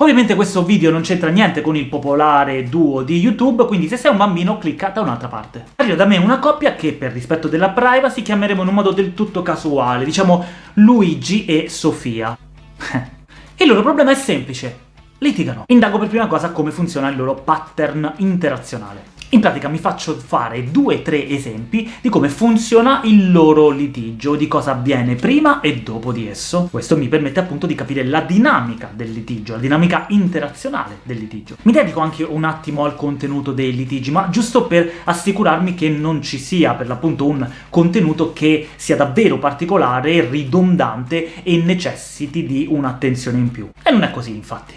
Ovviamente questo video non c'entra niente con il popolare duo di YouTube, quindi se sei un bambino clicca da un'altra parte. Arriva da me una coppia che, per rispetto della privacy, chiameremo in un modo del tutto casuale, diciamo Luigi e Sofia. il loro problema è semplice, litigano. Indago per prima cosa come funziona il loro pattern interazionale. In pratica mi faccio fare due o tre esempi di come funziona il loro litigio, di cosa avviene prima e dopo di esso. Questo mi permette appunto di capire la dinamica del litigio, la dinamica interazionale del litigio. Mi dedico anche un attimo al contenuto dei litigi, ma giusto per assicurarmi che non ci sia per l'appunto un contenuto che sia davvero particolare, ridondante e necessiti di un'attenzione in più. E non è così, infatti.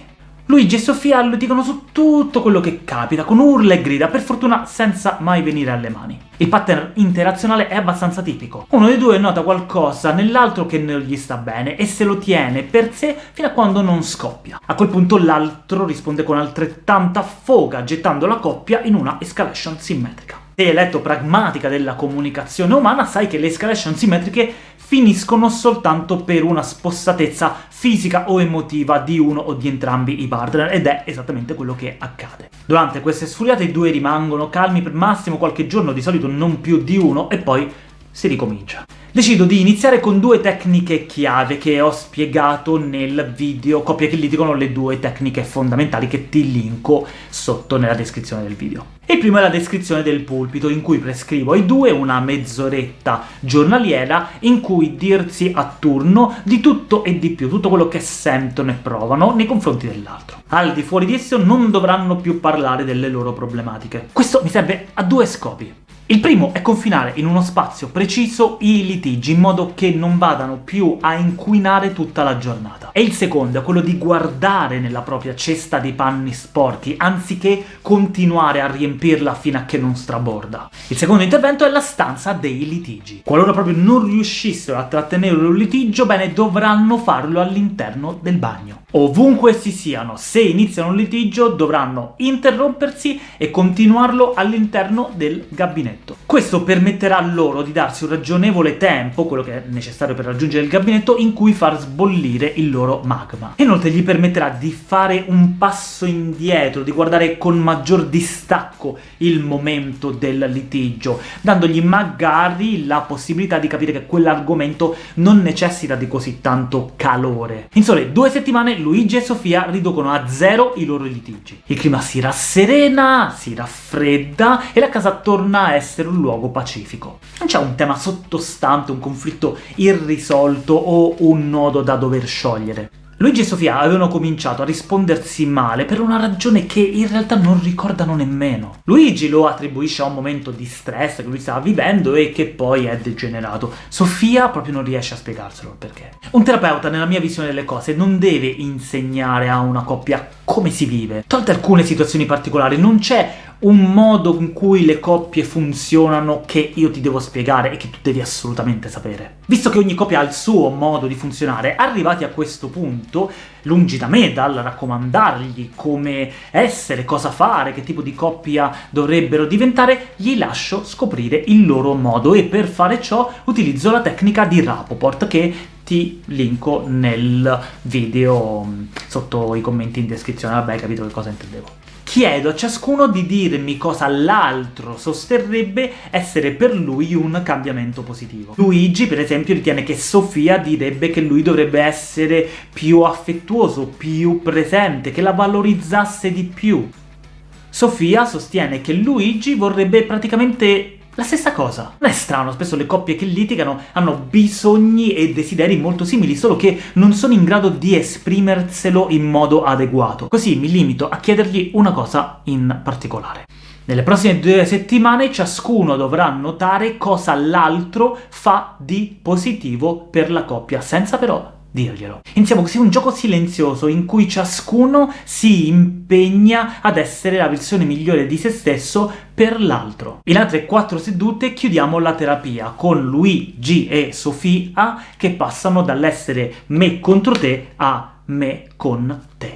Luigi e Sofia litigano su tutto quello che capita, con urla e grida, per fortuna senza mai venire alle mani. Il pattern interazionale è abbastanza tipico. Uno dei due nota qualcosa nell'altro che non gli sta bene e se lo tiene per sé fino a quando non scoppia. A quel punto l'altro risponde con altrettanta foga, gettando la coppia in una escalation simmetrica. Se hai letto Pragmatica della comunicazione umana, sai che le escalation simmetriche finiscono soltanto per una spossatezza fisica o emotiva di uno o di entrambi i partner, ed è esattamente quello che accade. Durante queste sfuriate i due rimangono calmi per massimo qualche giorno, di solito non più di uno, e poi si ricomincia. Decido di iniziare con due tecniche chiave che ho spiegato nel video Coppie che litigano, le due tecniche fondamentali che ti linko sotto nella descrizione del video. Il primo è la descrizione del pulpito, in cui prescrivo ai due una mezz'oretta giornaliera in cui dirsi a turno di tutto e di più, tutto quello che sentono e provano nei confronti dell'altro. Al di fuori di esso non dovranno più parlare delle loro problematiche. Questo mi serve a due scopi. Il primo è confinare in uno spazio preciso i litigi, in modo che non vadano più a inquinare tutta la giornata. E il secondo è quello di guardare nella propria cesta dei panni sporchi, anziché continuare a riempirla fino a che non straborda. Il secondo intervento è la stanza dei litigi. Qualora proprio non riuscissero a trattenere un litigio, bene, dovranno farlo all'interno del bagno. Ovunque essi siano, se iniziano un litigio dovranno interrompersi e continuarlo all'interno del gabinetto. Questo permetterà loro di darsi un ragionevole tempo, quello che è necessario per raggiungere il gabinetto, in cui far sbollire il loro magma. Inoltre gli permetterà di fare un passo indietro, di guardare con maggior distacco il momento del litigio, dandogli magari la possibilità di capire che quell'argomento non necessita di così tanto calore. In sole due settimane Luigi e Sofia riducono a zero i loro litigi. Il clima si rasserena, si raffredda, e la casa torna a essere un luogo pacifico. Non c'è un tema sottostante, un conflitto irrisolto o un nodo da dover sciogliere. Luigi e Sofia avevano cominciato a rispondersi male per una ragione che in realtà non ricordano nemmeno. Luigi lo attribuisce a un momento di stress che lui stava vivendo e che poi è degenerato. Sofia proprio non riesce a spiegarselo perché. Un terapeuta, nella mia visione delle cose, non deve insegnare a una coppia come si vive. Tolte alcune situazioni particolari, non c'è un modo in cui le coppie funzionano che io ti devo spiegare e che tu devi assolutamente sapere. Visto che ogni coppia ha il suo modo di funzionare, arrivati a questo punto, lungi da me dal raccomandargli come essere, cosa fare, che tipo di coppia dovrebbero diventare, gli lascio scoprire il loro modo e per fare ciò utilizzo la tecnica di Rapoport, che ti linko nel video sotto i commenti in descrizione, vabbè hai capito che cosa intendevo chiedo a ciascuno di dirmi cosa l'altro sosterrebbe essere per lui un cambiamento positivo. Luigi, per esempio, ritiene che Sofia direbbe che lui dovrebbe essere più affettuoso, più presente, che la valorizzasse di più. Sofia sostiene che Luigi vorrebbe praticamente la stessa cosa. Non è strano, spesso le coppie che litigano hanno bisogni e desideri molto simili, solo che non sono in grado di esprimerselo in modo adeguato. Così mi limito a chiedergli una cosa in particolare. Nelle prossime due settimane ciascuno dovrà notare cosa l'altro fa di positivo per la coppia, senza però dirglielo. Iniziamo così un gioco silenzioso in cui ciascuno si impegna ad essere la versione migliore di se stesso per l'altro. In altre quattro sedute chiudiamo la terapia, con Luigi e Sofia che passano dall'essere me contro te a me con te.